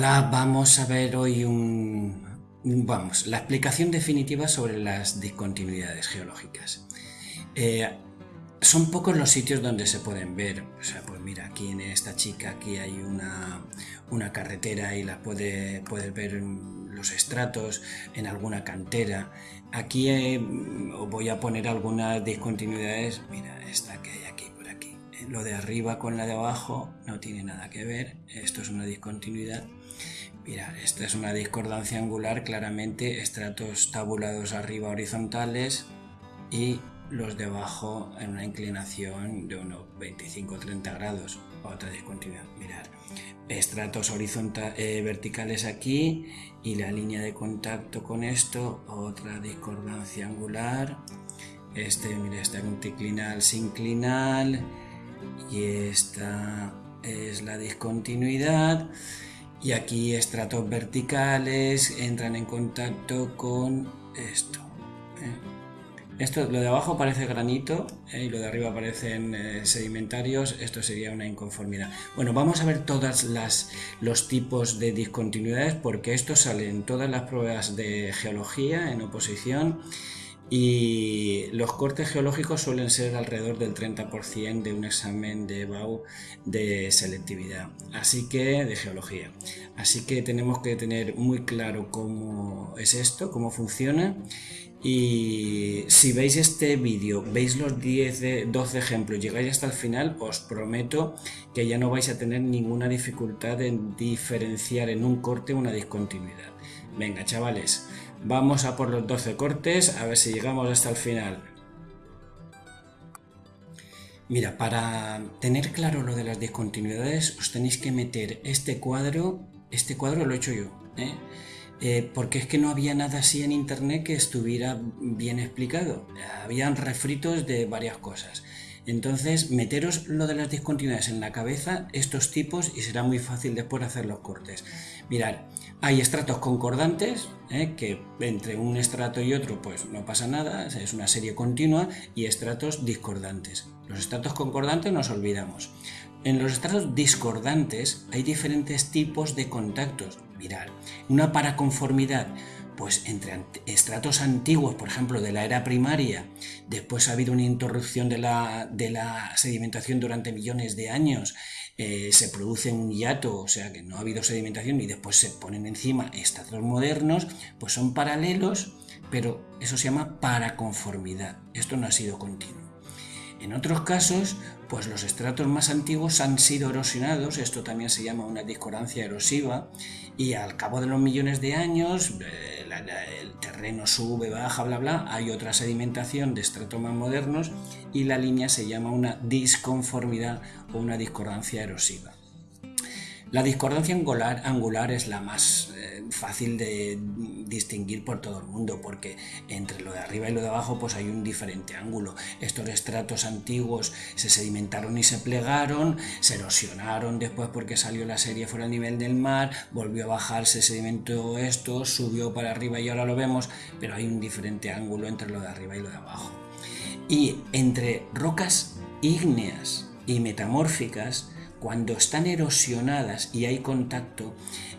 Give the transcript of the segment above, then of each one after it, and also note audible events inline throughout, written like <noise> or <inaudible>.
Hola, vamos a ver hoy un, la explicación definitiva sobre las discontinuidades geológicas. Eh, son pocos los sitios donde se pueden ver, pues mira, aquí en esta chica, aquí hay una, carretera y la puede, puedes ver los estratos en alguna cantera. Aquí eh, os voy a poner algunas discontinuidades, mira, esta que hay aquí por aquí. Lo de arriba con la de abajo no tiene nada que ver, esto es una discontinuidad. Mirad, esta es una discordancia angular, claramente estratos tabulados arriba horizontales y los de abajo en una inclinación de unos 25-30 grados. Otra discontinuidad, mirad. Estratos horizontales eh, verticales aquí y la línea de contacto con esto, otra discordancia angular. Este, mira, este anticlinal sinclinal y esta es la discontinuidad y aquí estratos verticales entran en contacto con esto. ¿eh? Esto, lo de abajo parece granito ¿eh? y lo de arriba parecen eh, sedimentarios, esto sería una inconformidad. Bueno, vamos a ver todos los tipos de discontinuidades porque esto sale en todas las pruebas de geología en oposición y los cortes geológicos suelen ser alrededor del 30% de un examen de BAU de selectividad, así que de geología. Así que tenemos que tener muy claro cómo es esto, cómo funciona y si veis este vídeo, veis los 10, 12 ejemplos, llegáis hasta el final, os prometo que ya no vais a tener ninguna dificultad en diferenciar en un corte una discontinuidad. Venga chavales, Vamos a por los 12 cortes, a ver si llegamos hasta el final. Mira, para tener claro lo de las discontinuidades, os tenéis que meter este cuadro, este cuadro lo he hecho yo, ¿eh? Eh, porque es que no había nada así en internet que estuviera bien explicado. Habían refritos de varias cosas. Entonces, meteros lo de las discontinuidades en la cabeza, estos tipos, y será muy fácil después hacer los cortes. Mirad, hay estratos concordantes, ¿eh? que entre un estrato y otro pues no pasa nada, es una serie continua, y estratos discordantes. Los estratos concordantes nos olvidamos. En los estratos discordantes hay diferentes tipos de contactos. Mirad, una paraconformidad pues entre estratos antiguos, por ejemplo, de la era primaria, después ha habido una interrupción de la, de la sedimentación durante millones de años, eh, se produce un hiato, o sea que no ha habido sedimentación y después se ponen encima estratos modernos, pues son paralelos, pero eso se llama paraconformidad. Esto no ha sido continuo. En otros casos, pues los estratos más antiguos han sido erosionados, esto también se llama una discordancia erosiva, y al cabo de los millones de años, eh, el terreno sube, baja, bla, bla, hay otra sedimentación de estratos más modernos y la línea se llama una disconformidad o una discordancia erosiva. La discordancia angular, angular es la más fácil de distinguir por todo el mundo porque entre lo de arriba y lo de abajo pues hay un diferente ángulo. Estos estratos antiguos se sedimentaron y se plegaron, se erosionaron después porque salió la serie fuera del nivel del mar, volvió a bajar, se sedimentó esto, subió para arriba y ahora lo vemos, pero hay un diferente ángulo entre lo de arriba y lo de abajo. Y entre rocas ígneas y metamórficas cuando están erosionadas y hay contacto,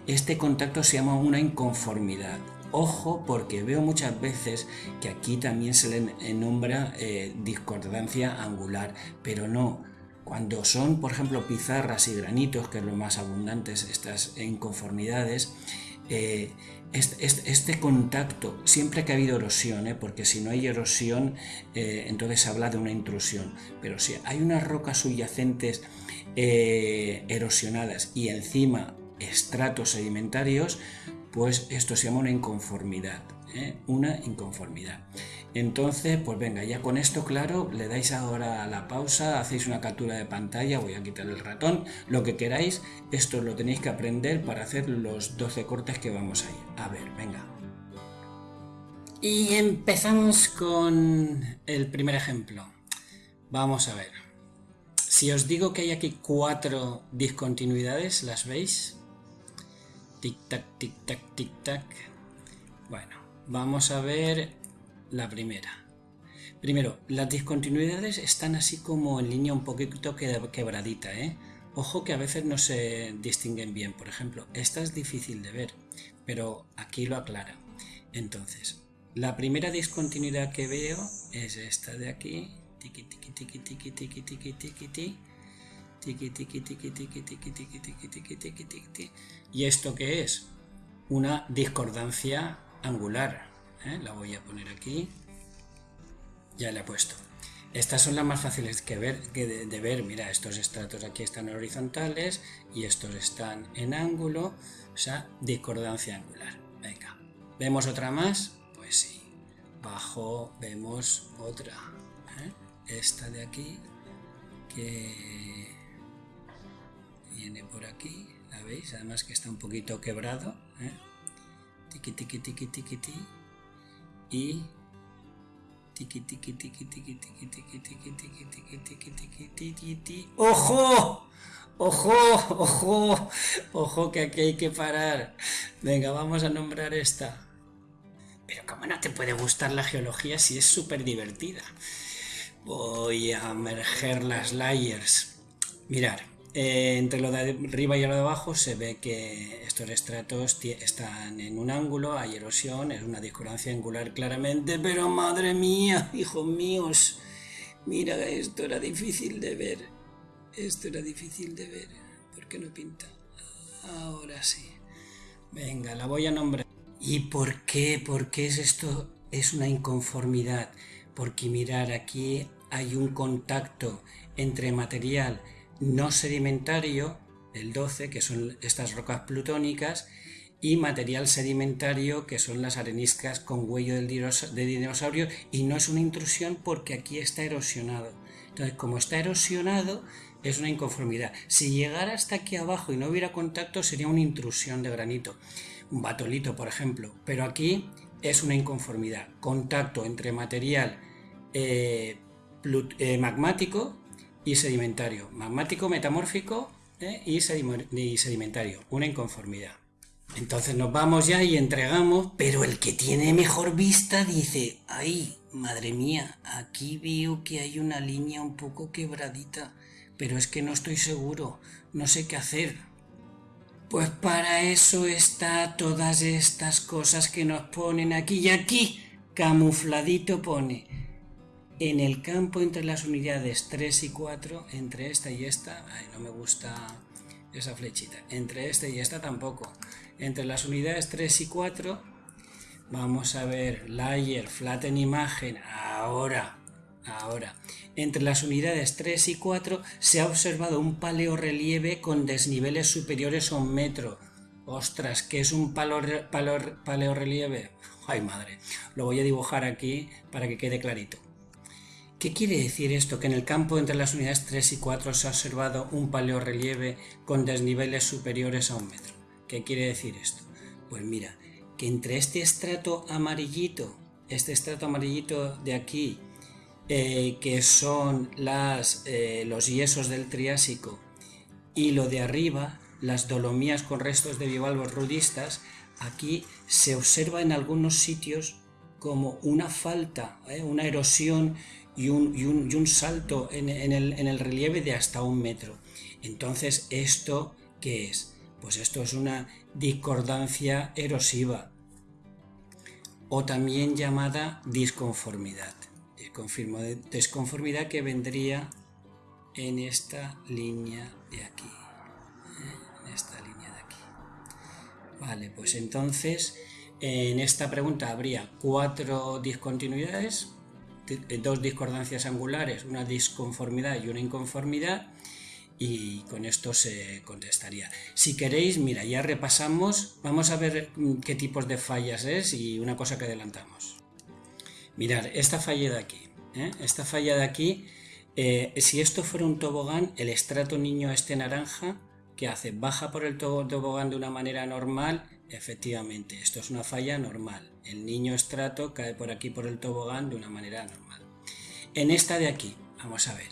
este contacto se llama una inconformidad. Ojo porque veo muchas veces que aquí también se le nombra eh, discordancia angular, pero no. Cuando son, por ejemplo, pizarras y granitos, que es lo más abundantes, estas inconformidades, eh, este, contacto, siempre que ha habido erosión, ¿eh? porque si no hay erosión, entonces se habla de una intrusión, pero si hay unas rocas subyacentes eh, erosionadas y encima estratos sedimentarios, pues esto se llama una inconformidad. ¿eh? Una inconformidad. Entonces, pues venga, ya con esto claro, le dais ahora la pausa, hacéis una captura de pantalla, voy a quitar el ratón, lo que queráis, esto lo tenéis que aprender para hacer los 12 cortes que vamos a ir. A ver, venga. Y empezamos con el primer ejemplo. Vamos a ver. Si os digo que hay aquí cuatro discontinuidades, ¿las veis? Tic-tac, tic-tac, tic-tac. Bueno, vamos a ver la primera. Primero, las discontinuidades están así como en línea un poquito quebradita, ¿eh? Ojo que a veces no se distinguen bien. Por ejemplo, esta es difícil de ver, pero aquí lo aclara. Entonces, la primera discontinuidad que veo es esta de aquí. Tiki tiki tiki tiki tiki tiki tiki tiki. Tiki tiki tiki tiki tiki tiki tiki tiki tiki tiki. ¿Y esto qué es? Una discordancia angular. La voy a poner aquí. Ya le he puesto. Estas son las más fáciles que ver, que de, ver. Mira, estos estratos aquí están horizontales y estos están en ángulo. O sea, discordancia angular. Venga. ¿Vemos otra más? Pues sí. Bajo vemos otra. ¿eh? Esta de aquí que viene por aquí. ¿La veis? Además que está un poquito quebrado. ¿eh? Tiki tiki tiki tiki tiki. Y ¡Ojo! ¡Ojo! ¡Ojo! ¡Ojo! Que aquí hay que parar. Venga, vamos a nombrar esta. Pero ¿cómo no te puede gustar la geología si es súper divertida? Voy a emerger las layers. Mirar, eh, entre lo de arriba y lo de abajo se ve que estos estratos están en un ángulo, hay erosión, es una discordancia angular claramente, pero madre mía, <laughs> hijos míos, mira, esto era difícil de ver, esto era difícil de ver, ¿por qué no pinta? Ahora sí, venga, la voy a nombrar. ¿Y por qué? ¿Por qué es esto? Es una inconformidad, porque mirar, aquí hay un contacto entre material no sedimentario, el 12, que son estas rocas plutónicas, y material sedimentario, que son las areniscas con huello de dinosaurio, y no es una intrusión porque aquí está erosionado. Entonces, como está erosionado, es una inconformidad. Si llegara hasta aquí abajo y no hubiera contacto, sería una intrusión de granito, un batolito, por ejemplo. Pero aquí es una inconformidad. Contacto entre material eh, eh, magmático y sedimentario, magmático, metamórfico ¿eh? y, sedimentario, una inconformidad. Entonces nos vamos ya y entregamos, pero el que tiene mejor vista dice, ay, madre mía, aquí veo que hay una línea un poco quebradita, pero es que no estoy seguro, no sé qué hacer. Pues para eso está todas estas cosas que nos ponen aquí y aquí, camufladito pone en el campo entre las unidades 3 y 4, entre esta y esta, no me gusta esa flechita, entre esta y esta tampoco. Entre las unidades 3 y 4, vamos a ver layer, flatten imagen, ahora, ahora. Entre las unidades 3 y 4 se ha observado un paleorrelieve con desniveles superiores a un metro. Ostras, ¿qué es un paleorrelieve? Ay madre, lo voy a dibujar aquí para que quede clarito. ¿Qué quiere decir esto? Que en el campo entre las unidades 3 y 4 se ha observado un paleorrelieve con desniveles superiores a un metro. ¿Qué quiere decir esto? Pues mira, que entre este estrato amarillito, este estrato amarillito de aquí, eh, que son eh, los yesos del Triásico, y lo de arriba, las dolomías con restos de bivalvos rudistas, aquí se observa en algunos sitios como una falta, ¿eh? una erosión y un, salto en, el, relieve de hasta un metro. Entonces, ¿esto qué es? Pues esto es una discordancia erosiva o también llamada disconformidad. Desconformidad que vendría en esta línea de aquí. ¿eh? En esta línea de aquí. Vale, pues entonces en esta pregunta habría cuatro discontinuidades dos discordancias angulares, una disconformidad y una inconformidad, y con esto se contestaría. Si queréis, mira, ya repasamos, vamos a ver mm, qué tipos de fallas es y una cosa que adelantamos. Mirar, esta falla de aquí, ¿eh? esta falla de aquí, eh, si esto fuera un tobogán, el estrato niño este naranja, ¿qué hace? Baja por el tobogán de una manera normal, efectivamente, esto es una falla normal el niño estrato cae por aquí por el tobogán de una manera normal. En esta de aquí, vamos a ver,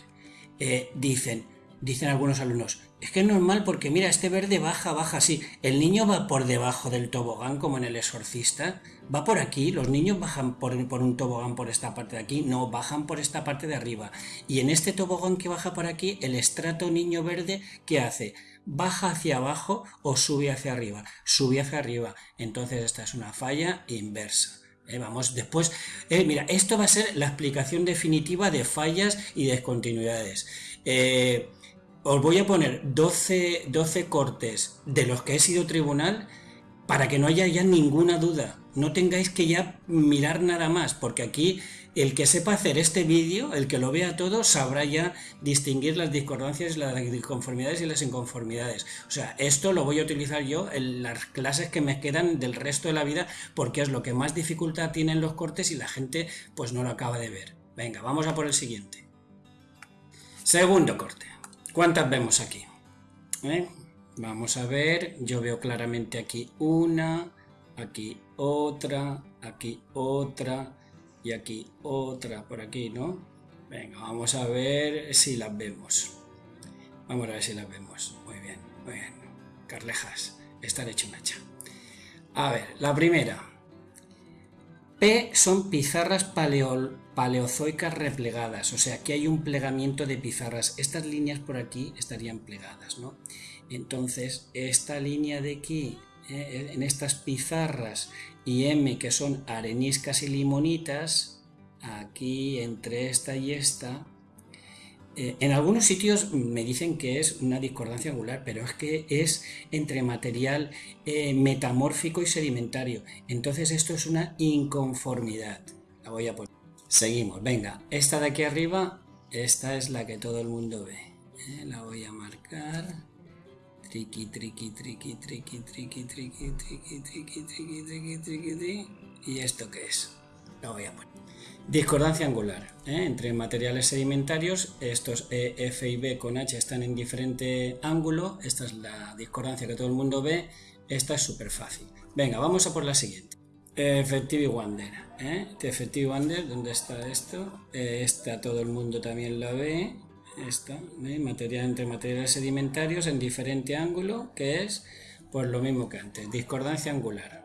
eh, dicen, dicen algunos alumnos, es que es normal porque mira, este verde baja, baja así. El niño va por debajo del tobogán como en el exorcista. Va por aquí, los niños bajan por, un tobogán por esta parte de aquí. No, bajan por esta parte de arriba. Y en este tobogán que baja por aquí, el estrato niño verde, ¿qué hace? Baja hacia abajo o sube hacia arriba. Sube hacia arriba. Entonces esta es una falla inversa. Eh, vamos, después, eh, mira, esto va a ser la explicación definitiva de fallas y descontinuidades. Eh, os voy a poner 12, 12 cortes de los que he sido tribunal para que no haya ya ninguna duda. No tengáis que ya mirar nada más, porque aquí el que sepa hacer este vídeo, el que lo vea todo, sabrá ya distinguir las discordancias, las disconformidades y las inconformidades. O sea, esto lo voy a utilizar yo en las clases que me quedan del resto de la vida, porque es lo que más dificultad tienen los cortes y la gente pues no lo acaba de ver. Venga, vamos a por el siguiente. Segundo corte. ¿Cuántas vemos aquí? ¿Eh? Vamos a ver, yo veo claramente aquí una, aquí otra, aquí otra y aquí otra por aquí, ¿no? Venga, vamos a ver si las vemos. Vamos a ver si las vemos. Muy bien, muy bien. Carlejas, están hecho un hacha. A ver, la primera. P son pizarras paleozoicas replegadas, o sea, aquí hay un plegamiento de pizarras. Estas líneas por aquí estarían plegadas, ¿no? Entonces, esta línea de aquí, eh, en estas pizarras, y M, que son areniscas y limonitas, aquí entre esta y esta, eh, en algunos sitios me dicen que es una discordancia angular, pero es que es entre material eh, metamórfico y sedimentario. Entonces esto es una inconformidad. La voy a poner. Seguimos, venga, esta de aquí arriba, esta es la que todo el mundo ve. La voy a marcar. Triqui, triqui, triqui, triqui, triqui, triqui, triqui, triqui, triqui, triqui, triqui, triqui. ¿Y esto qué es? La voy a poner. Discordancia angular. ¿eh? Entre materiales sedimentarios, estos e, F y B con H están en diferente ángulo. Esta es la discordancia que todo el mundo ve. Esta es súper fácil. Venga, vamos a por la siguiente. Effective Wonder. ¿eh? Effective Wonder, ¿dónde está esto? Eh, esta todo el mundo también la ve. Esta, ¿eh? material entre materiales sedimentarios en diferente ángulo, que es pues lo mismo que antes, discordancia angular.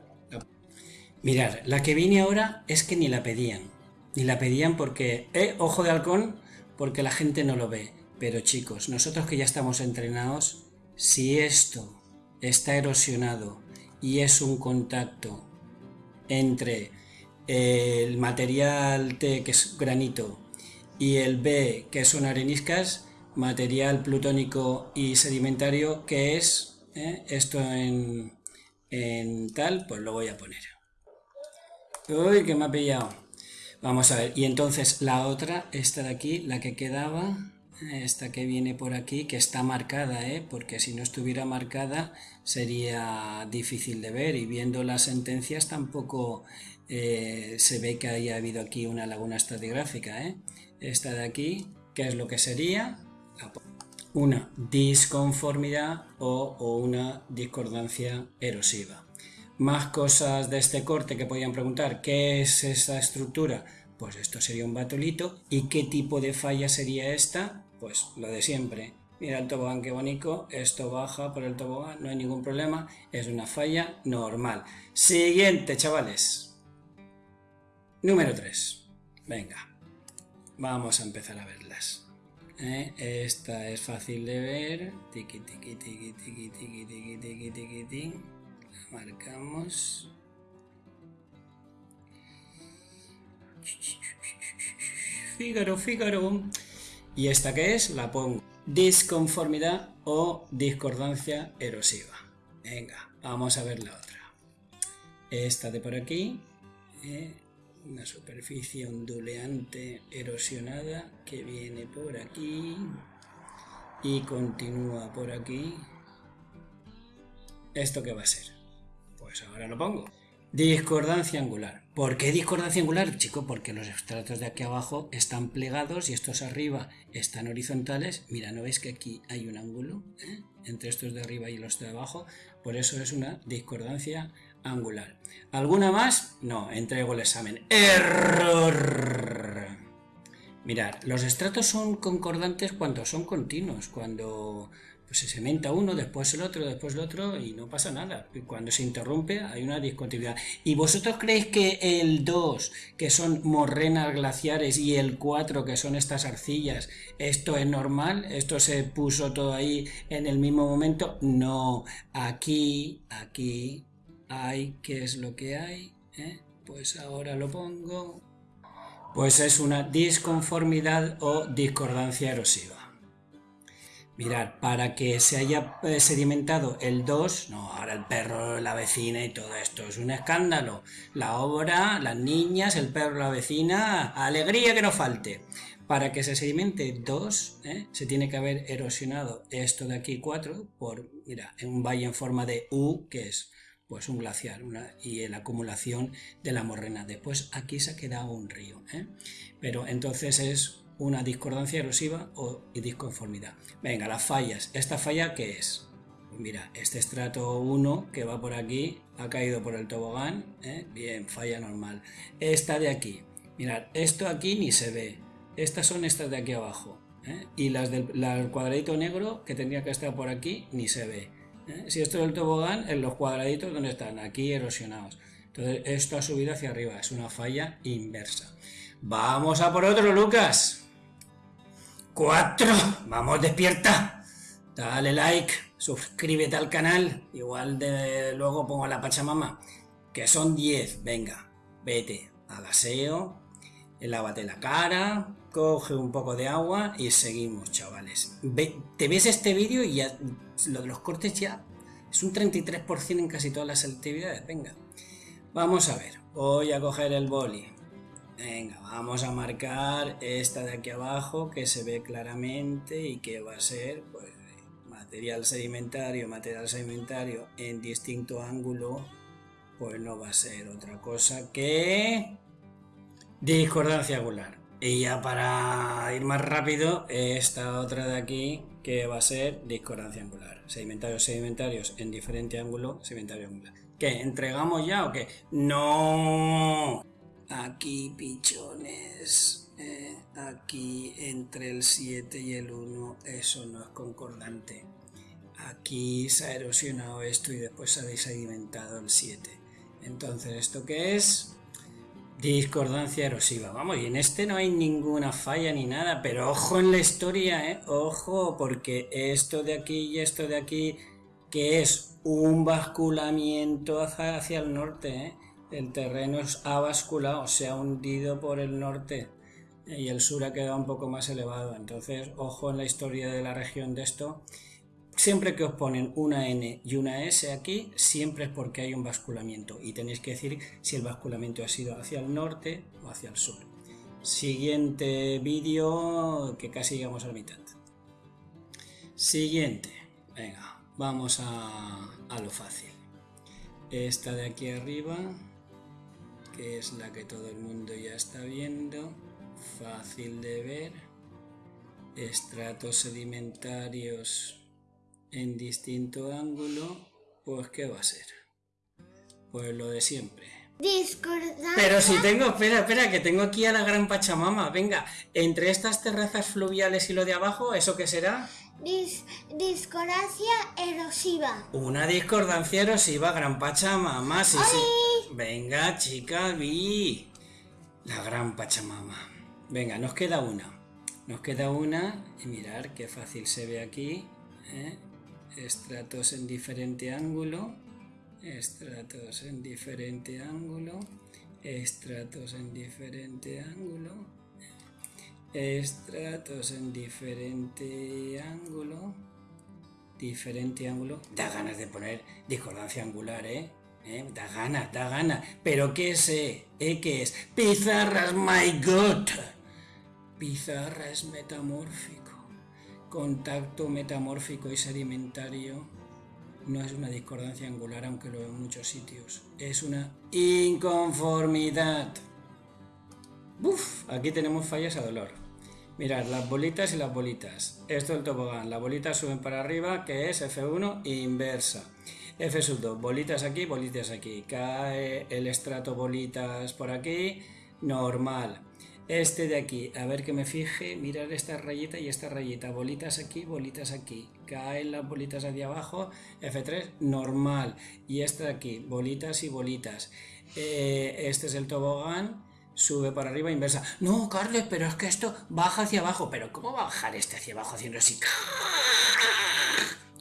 Mirad, la que viene ahora es que ni la pedían. Ni la pedían porque, eh, ojo de halcón, porque la gente no lo ve. Pero chicos, nosotros que ya estamos entrenados, si esto está erosionado y es un contacto entre el material T, que es granito, y el B, que son areniscas, material plutónico y sedimentario, que es ¿eh? esto en, en tal, pues lo voy a poner. Uy, que me ha pillado. Vamos a ver, y entonces la otra, esta de aquí, la que quedaba, esta que viene por aquí, que está marcada, ¿eh? porque si no estuviera marcada sería difícil de ver y viendo las sentencias tampoco eh, se ve que haya habido aquí una laguna estratigráfica. ¿eh? Esta de aquí, ¿qué es lo que sería? Una disconformidad o, o una discordancia erosiva. Más cosas de este corte que podían preguntar, ¿qué es esa estructura? Pues esto sería un batolito. ¿Y qué tipo de falla sería esta? Pues lo de siempre. Mira el tobogán qué bonito, esto baja por el tobogán, no hay ningún problema, es una falla normal. Siguiente, chavales. Número 3. Venga, vamos a empezar a verlas. ¿Eh? Esta es fácil de ver. Tiki, tiki, tiki, tiki, tiki, tiki, tiki, tiki, tiki. La marcamos. Fígaro, Fígaro. ¿Y esta que es? La pongo. Disconformidad o discordancia erosiva. Venga, vamos a ver la otra. Esta de por aquí. ¿eh? Una superficie onduleante erosionada que viene por aquí y continúa por aquí. ¿Esto qué va a ser? Pues ahora lo pongo. Discordancia angular. ¿Por qué discordancia angular, chico? Porque los estratos de aquí abajo están plegados y estos arriba están horizontales. Mira, ¿no veis que aquí hay un ángulo ¿Eh? Entre estos de arriba y los de abajo? Por eso es una discordancia angular. ¿Alguna más? No, entrego el examen. ¡Error! Mirad, los estratos son concordantes cuando son continuos, cuando pues, se cementa uno, después el otro, después el otro y no pasa nada. Cuando se interrumpe hay una discontinuidad. ¿Y vosotros creéis que el 2, que son morrenas glaciares, y el 4, que son estas arcillas, esto es normal? ¿Esto se puso todo ahí en el mismo momento? No, aquí, aquí hay, ¿qué es lo que hay? ¿Eh? Pues ahora lo pongo, pues es una disconformidad o discordancia erosiva. Mirad, para que se haya eh, sedimentado el 2, no, ahora el perro, la vecina y todo esto, es un escándalo. La obra, las niñas, el perro, la vecina, alegría que no falte. Para que se sedimente 2, ¿eh? se tiene que haber erosionado esto de aquí 4 por, mira, en un valle en forma de U, que es pues un glaciar y la acumulación de la morrena. Después aquí se ha quedado un río. ¿eh? Pero entonces es una discordancia erosiva o disconformidad. Venga, las fallas. ¿Esta falla qué es? Pues mira, este estrato 1 que va por aquí ha caído por el tobogán. ¿eh? Bien, falla normal. Esta de aquí. Mirad, esto aquí ni se ve. Estas son estas de aquí abajo. ¿eh? Y las del cuadradito negro que tendría que estar por aquí ni se ve. ¿eh? Si esto es el tobogán, en los cuadraditos donde están, aquí erosionados. Entonces esto ha subido hacia arriba, es una falla inversa. Vamos a por otro, Lucas. Cuatro. Vamos, despierta. Dale like, suscríbete al canal. Igual de luego pongo la pachamama. Que son 10. Venga, vete al aseo, lávate la cara, coge un poco de agua y seguimos, chavales. te ves este vídeo y ya lo de los cortes ya es un 33% en casi todas las selectividades. Venga, vamos a ver. Voy a coger el boli. Venga, vamos a marcar esta de aquí abajo que se ve claramente y que va a ser pues, material sedimentario, material sedimentario en distinto ángulo, pues no va a ser otra cosa que discordancia angular. Y ya para ir más rápido, esta otra de aquí que va a ser discordancia angular. Sedimentarios, sedimentarios en diferente ángulo, sedimentario angular. ¿Qué? ¿Entregamos ya o qué? ¡No! Aquí, pichones. Eh, aquí entre el 7 y el 1, eso no es concordante. Aquí se ha erosionado esto y después se ha desedimentado el 7. Entonces, ¿esto qué es? Discordancia erosiva. Vamos, y en este no hay ninguna falla ni nada, pero ojo en la historia, ¿eh? Ojo, porque esto de aquí y esto de aquí, que es un basculamiento hacia, hacia el norte, ¿eh? El terreno ha basculado, se ha hundido por el norte y el sur ha quedado un poco más elevado. Entonces, ojo en la historia de la región de esto. Siempre que os ponen una N y una S aquí, siempre es porque hay un basculamiento y tenéis que decir si el basculamiento ha sido hacia el norte o hacia el sur. Siguiente vídeo, que casi llegamos a la mitad. Siguiente, venga, vamos a, a lo fácil. Esta de aquí arriba, que es la que todo el mundo ya está viendo, fácil de ver, estratos sedimentarios en distinto ángulo, pues ¿qué va a ser? Pues lo de siempre. Discordancia. Pero si tengo, espera, espera, que tengo aquí a la gran Pachamama. Venga, entre estas terrazas fluviales y lo de abajo, ¿eso qué será? discordancia erosiva. Una discordancia erosiva, gran Pachamama. Sí, sí. Venga, chica, vi. La gran Pachamama. Venga, nos queda una. Nos queda una y mirar qué fácil se ve aquí. ¿eh? estratos en diferente ángulo, estratos en diferente ángulo, estratos en diferente ángulo, estratos en diferente ángulo, diferente ángulo. Da ganas de poner discordancia angular, ¿eh? ¿Eh? Da ganas, da ganas. Pero ¿qué es? Eh? ¿Qué es? Pizarras, my god. Pizarra es metamórfico contacto metamórfico y sedimentario no es una discordancia angular, aunque lo veo en muchos sitios. Es una inconformidad. Uf, aquí tenemos fallas a dolor. Mirad, las bolitas y las bolitas. Esto es el tobogán. Las bolitas suben para arriba, que es F1 inversa. F 2, bolitas aquí, bolitas aquí. Cae el estrato bolitas por aquí, normal. Este de aquí, a ver que me fije, mirar esta rayita y esta rayita, bolitas aquí, bolitas aquí, caen las bolitas hacia abajo, F3, normal, y esta de aquí, bolitas y bolitas. Eh, este es el tobogán, sube para arriba, inversa. No, Carlos, pero es que esto baja hacia abajo, pero ¿cómo va a bajar este hacia abajo haciendo así?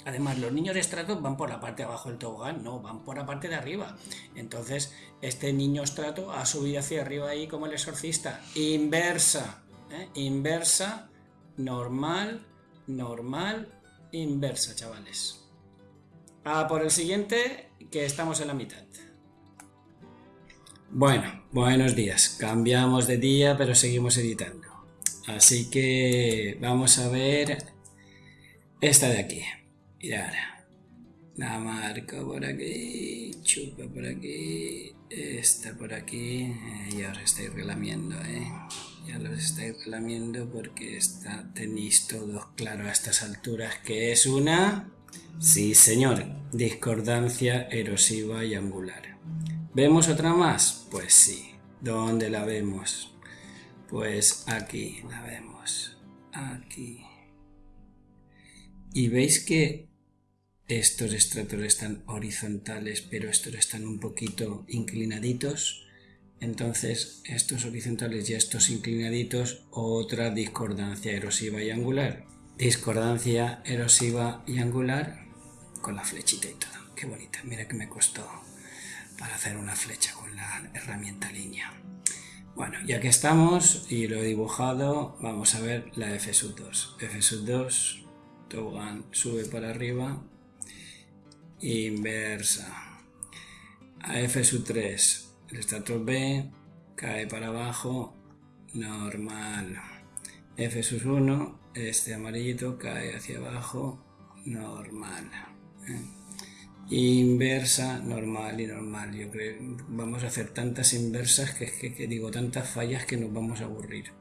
Además, los niños de estrato van por la parte de abajo del tobogán, no, van por la parte de arriba. Entonces, este niño estrato ha subido hacia arriba ahí como el exorcista. Inversa, ¿eh? inversa, normal, normal, inversa, chavales. A por el siguiente, que estamos en la mitad. Bueno, buenos días. Cambiamos de día, pero seguimos editando. Así que vamos a ver esta de aquí. Mirad. La marco por aquí, chupa por aquí, esta por aquí, eh, ya os estáis relamiendo, ¿eh? Ya los estáis relamiendo porque está, tenéis todos claro a estas alturas que es una... Sí, señor, discordancia erosiva y angular. ¿Vemos otra más? Pues sí. ¿Dónde la vemos? Pues aquí la vemos. Aquí. Y veis que estos estratos están horizontales, pero estos están un poquito inclinaditos. Entonces, estos horizontales y estos inclinaditos, otra discordancia erosiva y angular. Discordancia erosiva y angular con la flechita y todo. Qué bonita, mira que me costó para hacer una flecha con la herramienta línea. Bueno, ya que estamos y lo he dibujado, vamos a ver la F 2. F 2, tobogán sube para arriba, inversa. A F sub 3, el estrato B cae para abajo, normal. F sub 1, este amarillito cae hacia abajo, normal. Inversa, normal y normal. Yo creo vamos a hacer tantas inversas que, que, que digo tantas fallas que nos vamos a aburrir.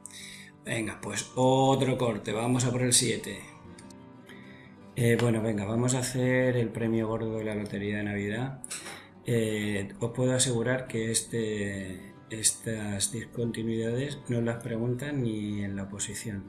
Venga, pues otro corte, vamos a por el 7. Eh, bueno, venga, vamos a hacer el premio gordo de la Lotería de Navidad. Eh, os puedo asegurar que este, estas discontinuidades no las preguntan ni en la oposición,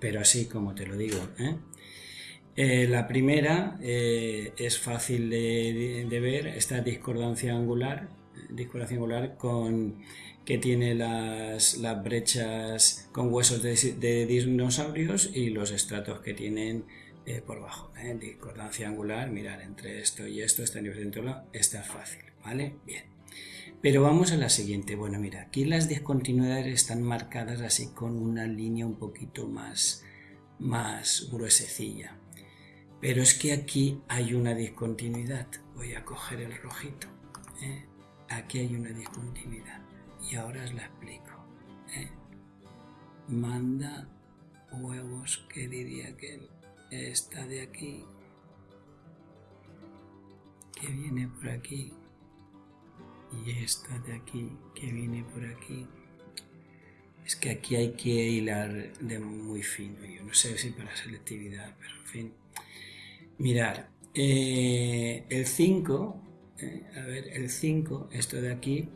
pero así como te lo digo. ¿eh? la primera es fácil de, ver, esta discordancia angular, discordancia angular con que tiene las, brechas con huesos de dinosaurios y los estratos que tienen eh, por bajo. ¿eh? Discordancia angular, mirar entre esto y esto, este nivel de está fácil, ¿vale? Bien. Pero vamos a la siguiente. Bueno, mira, aquí las discontinuidades están marcadas así con una línea un poquito más, más gruesecilla. Pero es que aquí hay una discontinuidad. Voy a coger el rojito. ¿eh? Aquí hay una discontinuidad. Y ahora os la explico. Manda huevos, que diría que esta de aquí que viene por aquí y esta de aquí que viene por aquí. Es que aquí hay que hilar de muy fino yo no sé si para selectividad pero en fin. Mirar eh, el 5 eh, a ver el 5 esto de aquí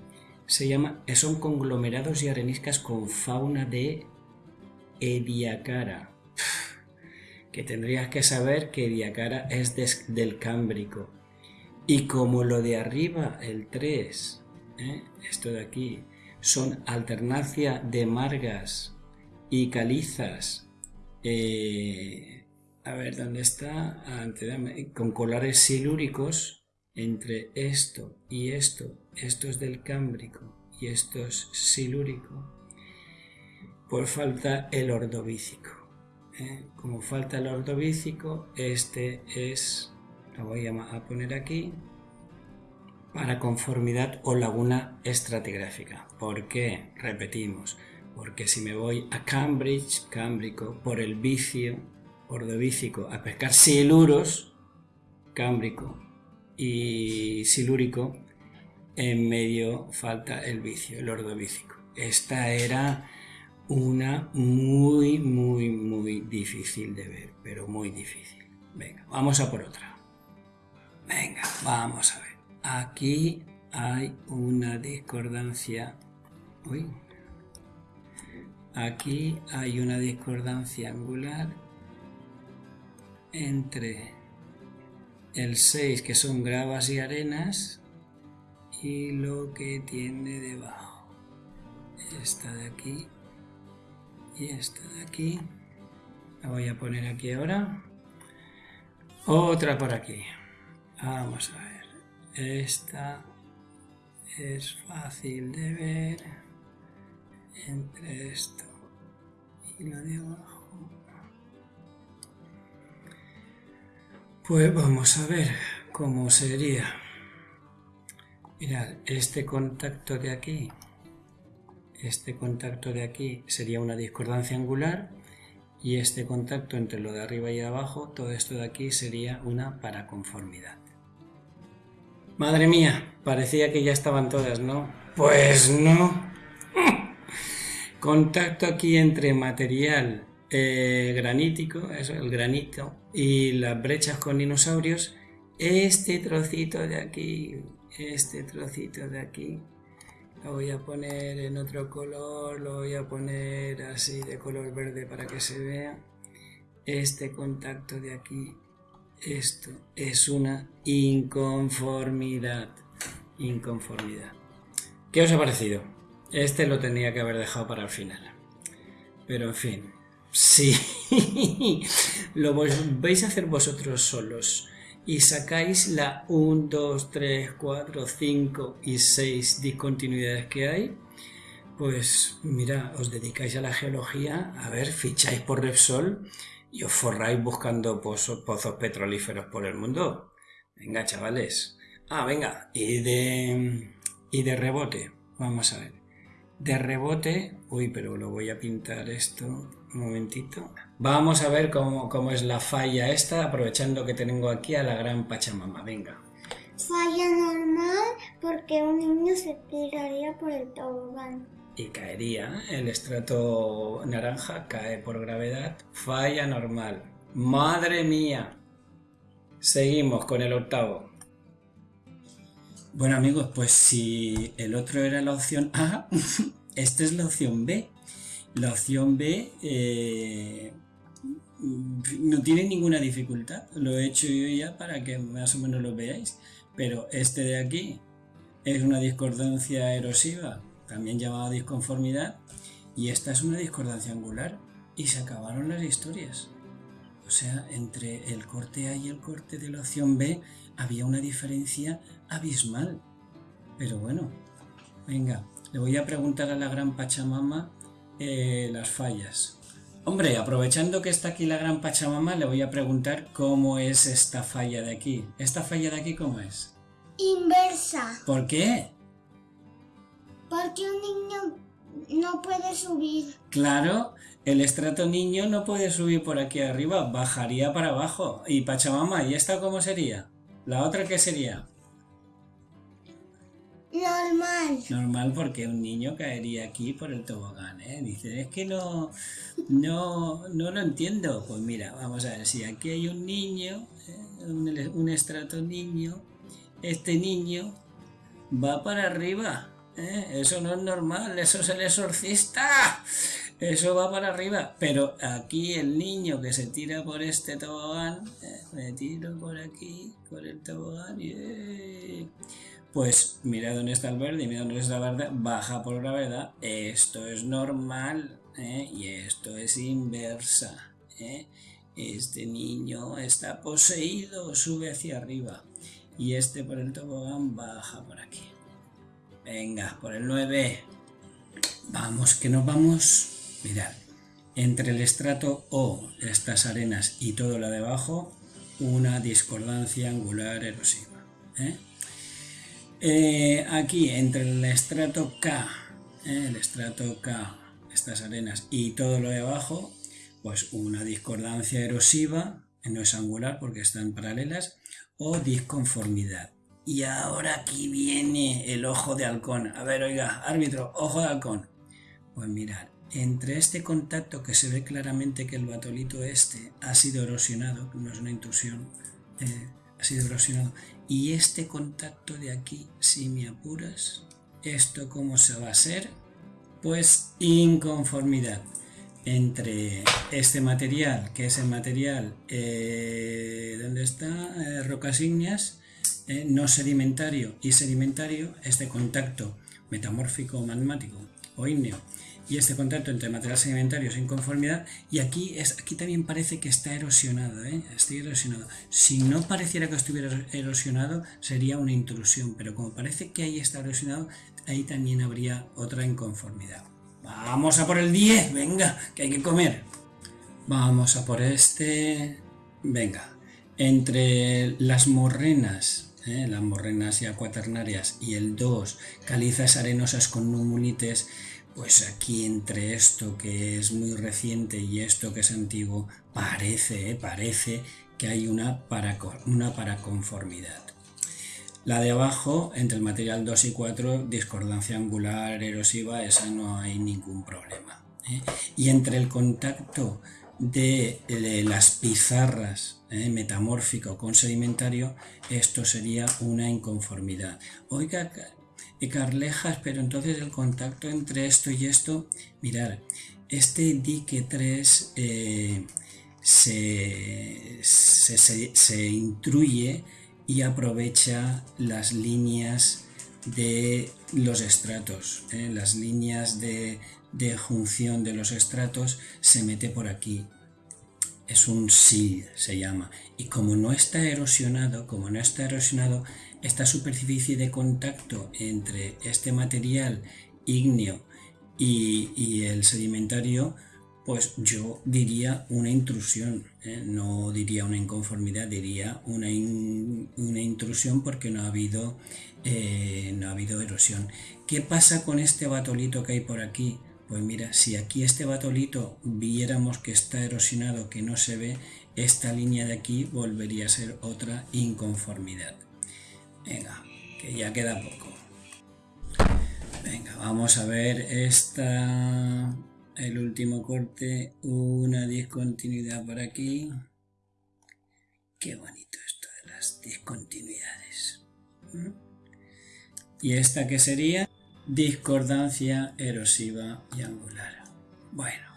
se llama son conglomerados y areniscas con fauna de Ediacara que tendrías que saber que Diacara es del Cámbrico. Y como lo de arriba, el 3, ¿eh? esto de aquí, son alternancia de margas y calizas, eh, a ver dónde está, con colares silúricos, entre esto y esto, esto es del Cámbrico y esto es silúrico, por falta el ordovícico. ¿Eh? como falta el ordovícico, este es, lo voy a poner aquí, para conformidad o laguna estratigráfica. ¿Por qué? Repetimos, porque si me voy a Cambridge, cámbrico, por el vicio ordovícico a pescar siluros, cámbrico y silúrico, en medio falta el vicio, el ordovícico. Esta era una muy, muy, muy difícil de ver, pero muy difícil. Venga, vamos a por otra. Venga, vamos a ver. Aquí hay una discordancia. Uy. aquí hay una discordancia angular entre el 6 que son gravas y arenas y lo que tiene debajo esta de aquí y esta de aquí. La voy a poner aquí ahora. Otra por aquí. Vamos a ver. Esta es fácil de ver. Entre esto y lo de abajo. Pues vamos a ver cómo sería. Mirad este contacto de aquí este contacto de aquí sería una discordancia angular y este contacto entre lo de arriba y de abajo, todo esto de aquí sería una paraconformidad. Madre mía, parecía que ya estaban todas, ¿no? Pues no. <laughs> Contacto aquí entre material eh, granítico, eso, el granito, y las brechas con dinosaurios. Este trocito de aquí, este trocito de aquí, lo voy a poner en otro color, lo voy a poner así de color verde para que se vea. Este contacto de aquí, esto es una inconformidad. Inconformidad. ¿Qué os ha parecido? Este lo tenía que haber dejado para el final. Pero en fin, <laughs> si lo vais a hacer vosotros solos y sacáis la 1, 2, 3, 4, 5 y 6 discontinuidades que hay, pues mira, os dedicáis a la geología, a ver, ficháis por Repsol y os forráis buscando pozos, pozos petrolíferos por el mundo. Venga, chavales. Ah, venga, y de, y de rebote, vamos a ver. De rebote, uy, pero lo voy a pintar esto, un momentito. Vamos a ver cómo, es la falla esta, aprovechando que tengo aquí a la gran Pachamama. Venga. Falla normal porque un niño se tiraría por el tobogán. Y caería. El estrato naranja cae por gravedad. Falla normal. ¡Madre mía! Seguimos con el octavo. Bueno amigos, pues si el otro era la opción A, <laughs> esta es la opción B. La opción B eh, no tiene ninguna dificultad. Lo he hecho yo ya para que más o menos lo veáis. Pero este de aquí es una discordancia erosiva, también llamada disconformidad, y esta es una discordancia angular. Y se acabaron las historias. O sea, entre el corte A y el corte de la opción B había una diferencia abismal. Pero bueno, venga, le voy a preguntar a la gran Pachamama eh, las fallas. Hombre, aprovechando que está aquí la gran Pachamama, le voy a preguntar cómo es esta falla de aquí. ¿Esta falla de aquí cómo es? Inversa. ¿Por qué? Porque un niño no puede subir. Claro, el estrato niño no puede subir por aquí arriba, bajaría para abajo. ¿Y Pachamama, ¿y esta cómo sería? ¿La otra qué sería? Normal. Normal porque un niño caería aquí por el tobogán, ¿eh? Dice, es que no, no, no lo entiendo. Pues mira, vamos a ver, si aquí hay un niño, ¿eh? un, estrato niño, este niño va para arriba. ¿eh? Eso no es normal, eso es el exorcista. Eso va para arriba. Pero aquí el niño que se tira por este tobogán, ¿eh? me tiro por aquí, por el tobogán y pues mira dónde está el verde y mira dónde está el verde, baja por gravedad, esto es normal ¿eh? y esto es inversa. ¿eh? Este niño está poseído, sube hacia arriba y este por el tobogán baja por aquí. Venga, por el 9. Vamos, que nos vamos. Mirad, entre el estrato O, estas arenas y todo lo de abajo, una discordancia angular erosiva. ¿eh? Eh, aquí, entre el estrato K, eh, el estrato K, estas arenas y todo lo de abajo, pues una discordancia erosiva, no es angular porque están paralelas, o disconformidad. Y ahora aquí viene el ojo de halcón. A ver, oiga, árbitro, ojo de halcón. Pues mirad, entre este contacto que se ve claramente que el batolito este ha sido erosionado, no es una intrusión, eh, ha sido erosionado, y este contacto de aquí, si me apuras, esto cómo se va a ser, Pues inconformidad entre este material, que es el material, eh, ¿dónde está? Eh, eh, no sedimentario y sedimentario, este contacto metamórfico magmático o ígneo y este contacto entre material sedimentario sin conformidad y aquí es aquí también parece que está erosionado ¿eh? está erosionado. Si no pareciera que estuviera erosionado sería una intrusión pero como parece que ahí está erosionado ahí también habría otra inconformidad. Vamos a por el 10 venga que hay que comer vamos a por este. Venga entre las morrenas ¿eh? las morrenas ya cuaternarias y el 2 calizas arenosas con numulites pues aquí entre esto que es muy reciente y esto que es antiguo, parece, eh, parece que hay una, para, una paraconformidad. La de abajo, entre el material 2 y 4, discordancia angular erosiva, esa no hay ningún problema. ¿eh? Y entre el contacto de, las pizarras ¿eh? metamórfico con sedimentario, esto sería una inconformidad. Oiga, y Carlejas, pero entonces el contacto entre esto y esto, mirar, este dique 3 eh, se, se, intruye y aprovecha las líneas de los estratos, eh, las líneas de, de junción de los estratos se mete por aquí es un SIL, se llama. Y como no está erosionado, como no está erosionado, esta superficie de contacto entre este material ígneo y, el sedimentario, pues yo diría una intrusión, ¿eh? no diría una inconformidad, diría una, una intrusión porque no ha, habido, eh, no ha habido erosión. ¿Qué pasa con este batolito que hay por aquí? Pues mira, si aquí este batolito viéramos que está erosionado, que no se ve, esta línea de aquí volvería a ser otra inconformidad. Venga, que ya queda poco. Venga, vamos a ver esta, el último corte, una discontinuidad por aquí. Qué bonito esto de las discontinuidades. ¿Mm? ¿Y esta qué sería? Discordancia erosiva y angular. Bueno,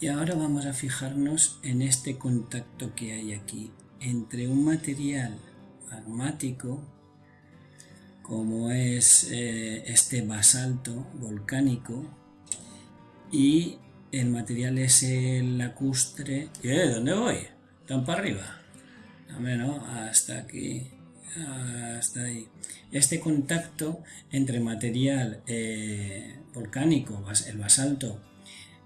y ahora vamos a fijarnos en este contacto que hay aquí entre un material magmático como es eh, este basalto volcánico y el material es el lacustre. ¿Eh? ¿Dónde voy? ¿Tan para arriba? No, hasta aquí hasta ahí. Este contacto entre material eh, volcánico, el basalto,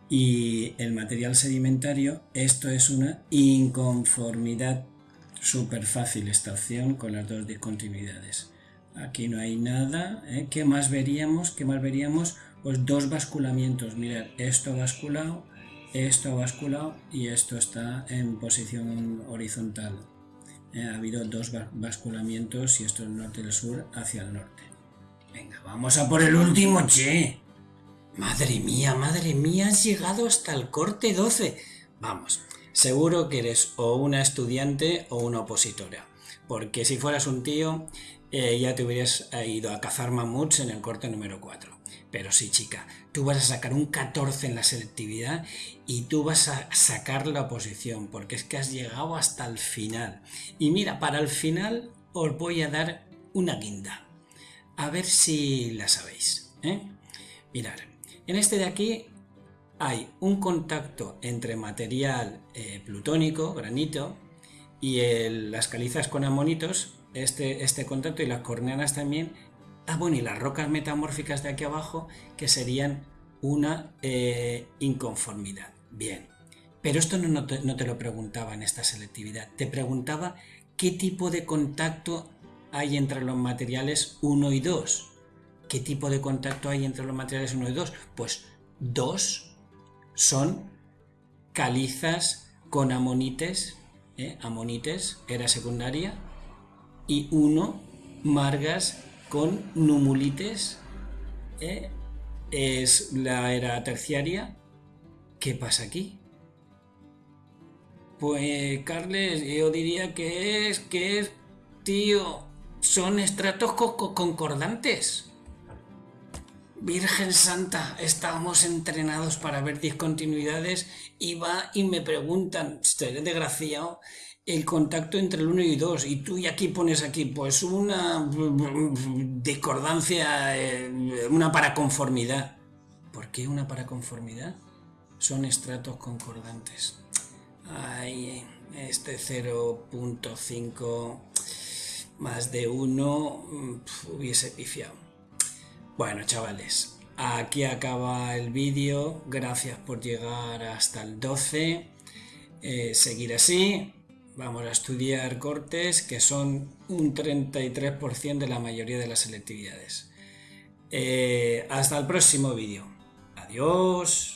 y el material sedimentario, esto es una inconformidad súper fácil esta opción con las dos discontinuidades. Aquí no hay nada. ¿eh? ¿Qué más veríamos? ¿Qué más veríamos? Pues dos basculamientos. Mirad, esto ha basculado, esto ha basculado y esto está en posición horizontal. Eh, ha habido dos basculamientos y esto es norte del sur hacia el norte. Venga, vamos a por el último, che. Madre mía, madre mía, has llegado hasta el corte 12. Vamos, seguro que eres o una estudiante o una opositora. Porque si fueras un tío, eh, ya te hubieras ido a cazar mamuts en el corte número 4. Pero sí, chica, tú vas a sacar un 14 en la selectividad y tú vas a sacar la oposición, porque es que has llegado hasta el final. Y mira, para el final os voy a dar una guinda. A ver si la sabéis. ¿eh? Mirad, en este de aquí hay un contacto entre material eh, plutónico, granito, y las calizas con amonitos, este, este contacto y las corneanas también Ah, bueno, y las rocas metamórficas de aquí abajo, que serían una eh, inconformidad. Bien, pero esto no, te, no te lo preguntaba en esta selectividad, te preguntaba qué tipo de contacto hay entre los materiales 1 y 2. ¿Qué tipo de contacto hay entre los materiales 1 y 2? Pues dos son calizas con amonites, ¿eh? amonites, era secundaria, y uno margas con numulites, ¿eh? es la era terciaria. ¿Qué pasa aquí? Pues, Carles, yo diría que es, que es, tío, son estratos concordantes. Virgen Santa, estábamos entrenados para ver discontinuidades y va y me preguntan, estoy desgraciado, el contacto entre el 1 y 2 y tú y aquí pones aquí pues una discordancia, eh, una paraconformidad. ¿Por qué una paraconformidad? Son estratos concordantes. Ay, este 0.5 más de 1 hubiese pifiado. Bueno, chavales, aquí acaba el vídeo. Gracias por llegar hasta el 12. Eh, seguir así. Vamos a estudiar cortes que son un 33% de la mayoría de las selectividades. Eh, hasta el próximo vídeo. Adiós.